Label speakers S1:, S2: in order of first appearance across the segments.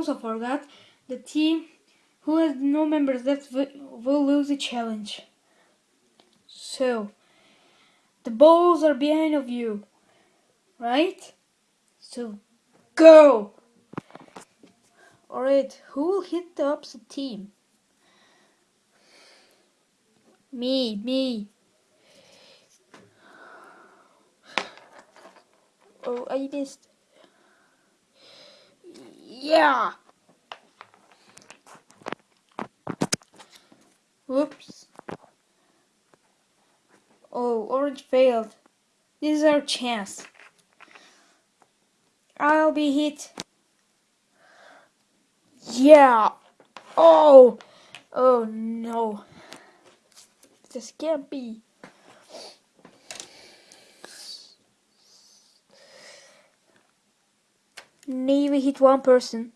S1: also forgot the team who has no members wi- will lose the challenge. So, the balls are behind of you, right? So, go! Alright, who will hit the opposite team? Me, me. Oh, I missed. Yeah! Whoops. Oh, orange failed. This is our chance. I'll be hit. Yeah. Oh. Oh no. This can't be. Navy hit one person.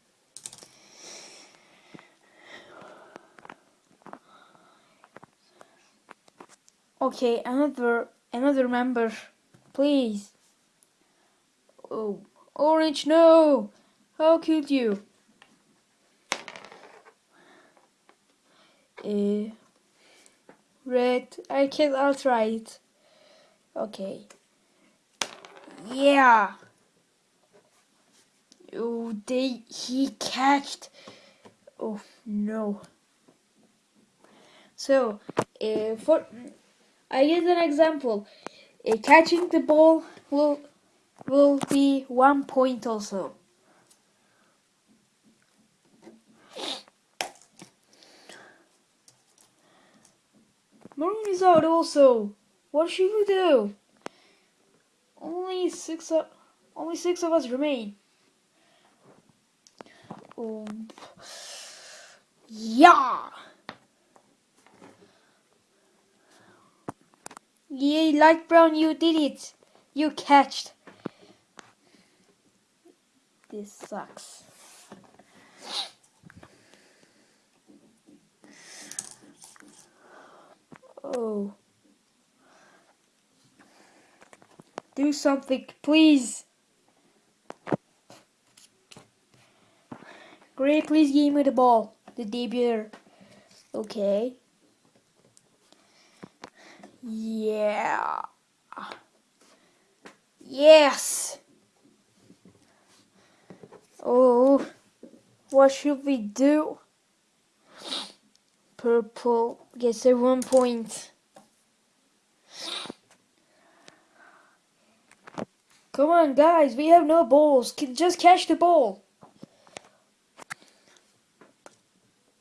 S1: Okay, another another member, please. Oh, orange, no! How could you? Uh, red, I can. I'll try it. Okay. Yeah. Oh, they he catched. Oh no. So, uh, for I give an example. Uh, catching the ball will will be one point also. Maroon is out also. What should we do? Only six of only six of us remain. Oh, yeah. Yay, light brown, you did it. You catched. This sucks. Oh. Do something, please. Great, please give me the ball. The debuter. Okay. Yeah. Yes. Oh, what should we do? Purple gets a one point. Come on, guys, we have no balls. Can just catch the ball.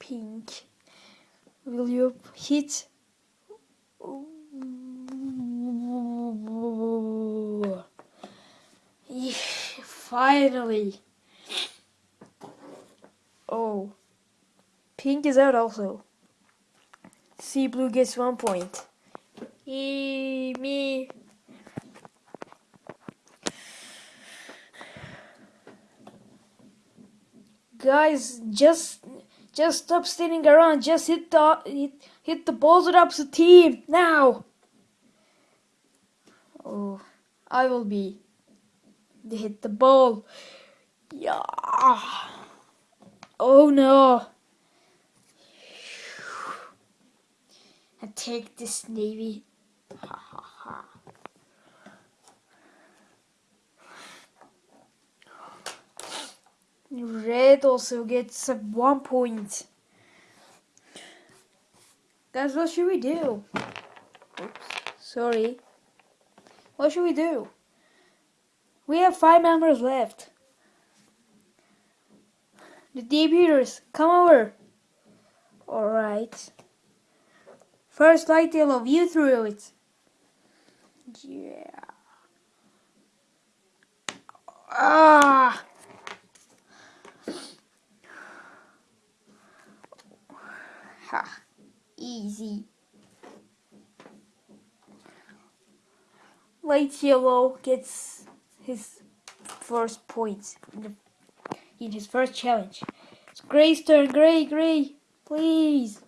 S1: Pink. Will you hit? Finally. Oh. Pink is out also. Sea blue gets one point. Yay, me. Guys, just just stop standing around. Just hit the hit, hit the balls with opposite team now. Oh, I will be. They hit the ball. Yeah. Oh no. Take this navy. Ha ha ha. Red also gets one point. Guys, what should we do? Oops, sorry. What should we do? We have five members left. The debuters, come over. Alright. First light yellow, you threw it. Yeah. Ah! Ha. Easy. Light yellow gets his first points in, his first challenge. It's Gray's turn. Gray, Gray, please.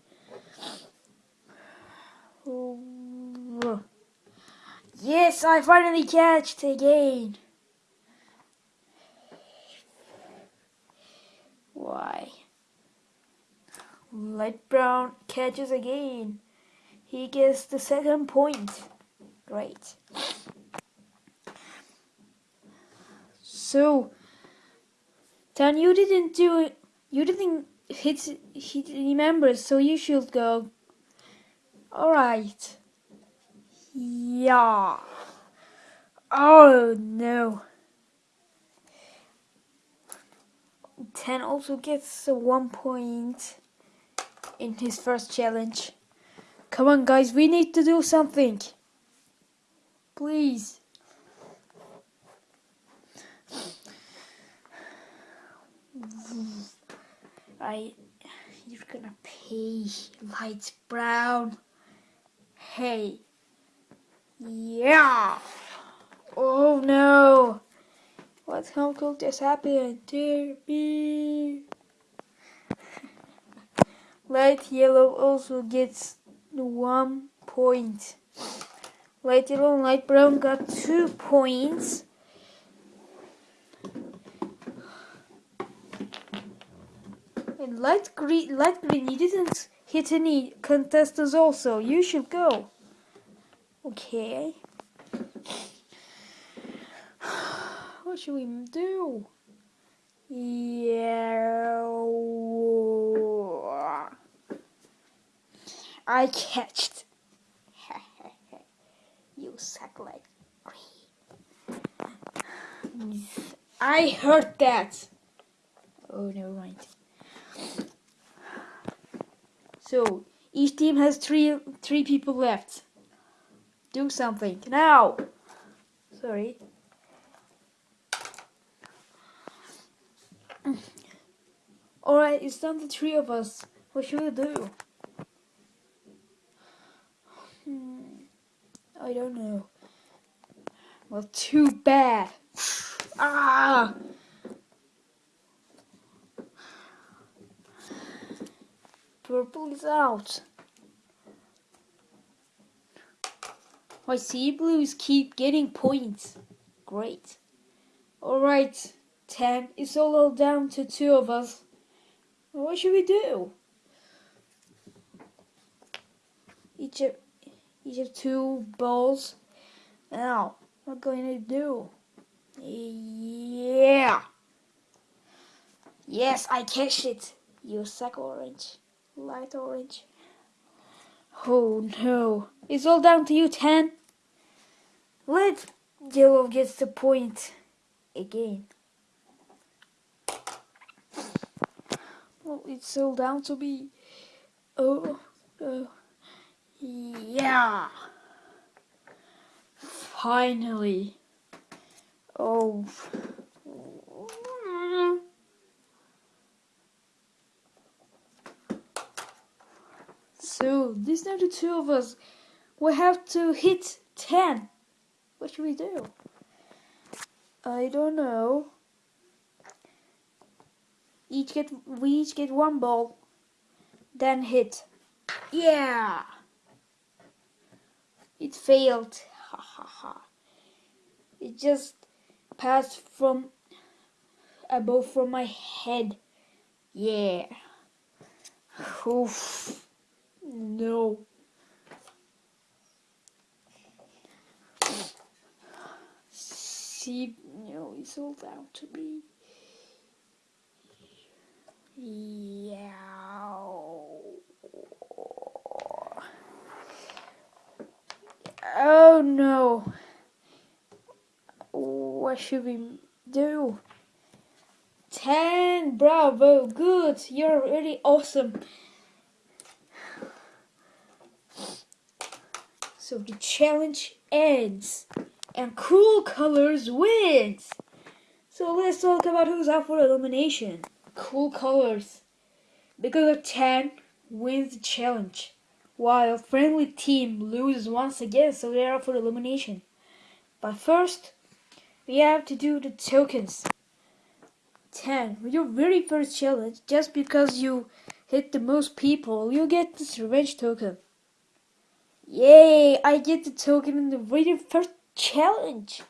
S1: Yes, I finally catched again. Why? Light brown catches again. He gets the second point. Great. So, Dan, you didn't do it. You didn't hit hit any members, so you should go. All right. Yeah. Oh no. Ten also gets one point in his first challenge. Come on, guys, we need to do something. Please. I, you're gonna pay light brown. Hey. Yeah. Oh no. What's how could this happen to me? Light yellow also gets one point. Light yellow and light brown got two points. Light green, light green, you didn't hit any contestants also. You should go. Okay. What should we do? Yeah. I catched. you suck like green. I heard that. Oh, never mind. So each team has three three people left. Do something now. Sorry. Alright, it's down to three of us. What should we do? Hmm, I don't know. Well, too bad. ah! Purple is out. My sea blues keep getting points. Great. Alright. 10. It's all down to two of us. What should we do? Each of, each of two balls. Now, what are going to do? Yeah. Yes, I catch it. You suck orange. Light orange. Oh no. It's all down to you, 10. Let yellow gets the point again. Well, it's all down to me. Oh, oh, yeah. Finally. Oh. Are the two of us. We have to hit 10. What should we do? I don't know each get we each get one ball, then hit. Yeah. It failed. Ha ha ha. It just passed from above from my head. Yeah. Oof. No. See, no, it's all down to me. Yeah. Oh no. What should we do? 10. Bravo. Good. You're really awesome. So the challenge ends and Cool Colors wins. So let's talk about who's up for elimination cool colors. Because of 10 wins the challenge, while friendly team loses once again, so they are up for elimination. But first, we have to do the tokens. 10. With your very first challenge, just because you hit the most people, you get this revenge token. Yay! I get the token in the very first challenge.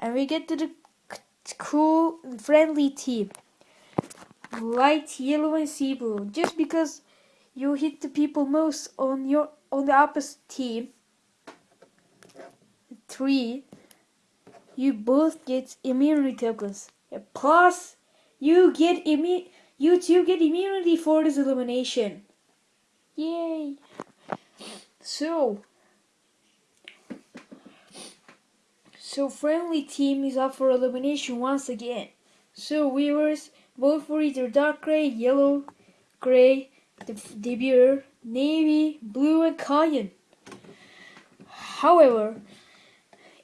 S1: And we get to the cool, friendly team. Light yellow and sea blue. Just because you hit the people most on your on the opposite team. Three. You both get immunity tokens. Plus, you get immu- You two get immunity for this elimination. Yay! So, so friendly team is up for elimination once again. So viewers, vote for either dark gray, yellow, gray, the debuter, navy, blue, and cayenne. However,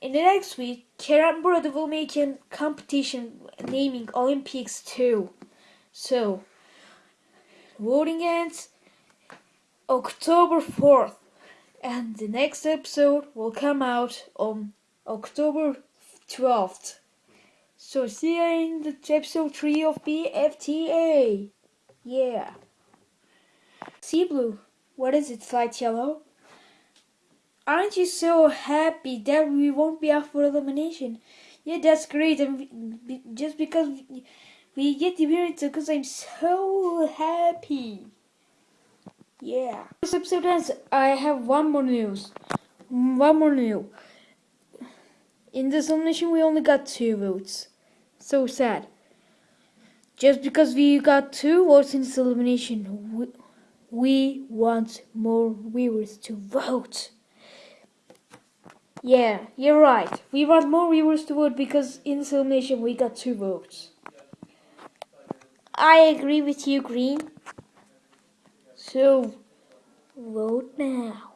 S1: in the next week, Kerambura will make a competition naming Olympics too. So, voting ends October 4th, and the next episode will come out on October 12th. So, see you in the episode 3 of BFTA. Yeah. Sea Blue, what is it, Flight Yellow? Aren't you so happy that we won't be up for elimination? Yeah, that's great. And just because we get the appearance, because I'm so happy. Yeah. This episode ends. I have one more news. Mm, one more news. In this elimination, we only got two votes. So sad. Just because we got two votes in this elimination, we, we want more viewers to vote. Yeah, you're right. We want more viewers to vote because in this elimination we got two votes. I agree with you, Green. So, vote now.